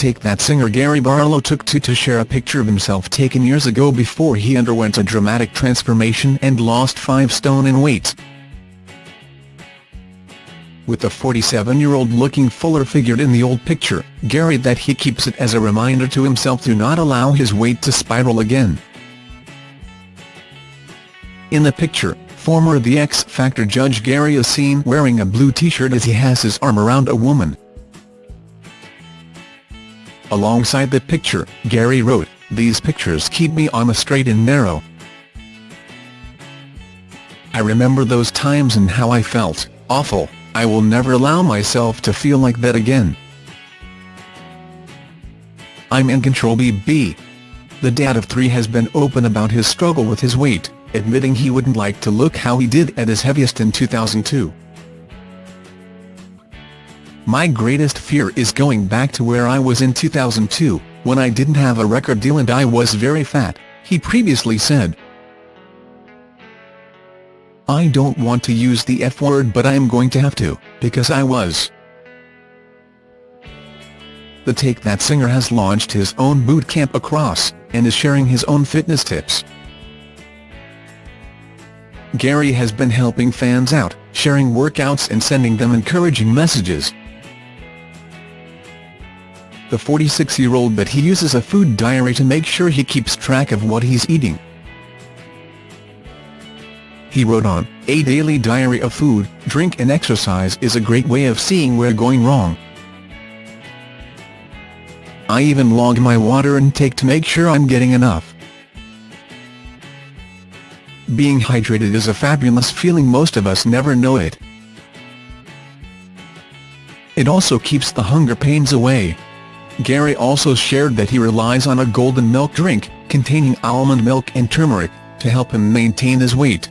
Take That singer Gary Barlow took to to share a picture of himself taken years ago before he underwent a dramatic transformation and lost 5 stone in weight. With the 47-year-old looking fuller figured in the old picture, Gary that he keeps it as a reminder to himself to not allow his weight to spiral again. In the picture, former The X Factor judge Gary is seen wearing a blue t-shirt as he has his arm around a woman. Alongside the picture, Gary wrote, These pictures keep me on the straight and narrow. I remember those times and how I felt, awful, I will never allow myself to feel like that again. I'm in control BB. The dad of three has been open about his struggle with his weight, admitting he wouldn't like to look how he did at his heaviest in 2002. My greatest fear is going back to where I was in 2002, when I didn't have a record deal and I was very fat, he previously said. I don't want to use the F word but I am going to have to, because I was. The Take That singer has launched his own boot camp across, and is sharing his own fitness tips. Gary has been helping fans out, sharing workouts and sending them encouraging messages. The 46-year-old but he uses a food diary to make sure he keeps track of what he's eating. He wrote on, A daily diary of food, drink and exercise is a great way of seeing where going wrong. I even log my water intake to make sure I'm getting enough. Being hydrated is a fabulous feeling most of us never know it. It also keeps the hunger pains away. Gary also shared that he relies on a golden milk drink, containing almond milk and turmeric, to help him maintain his weight.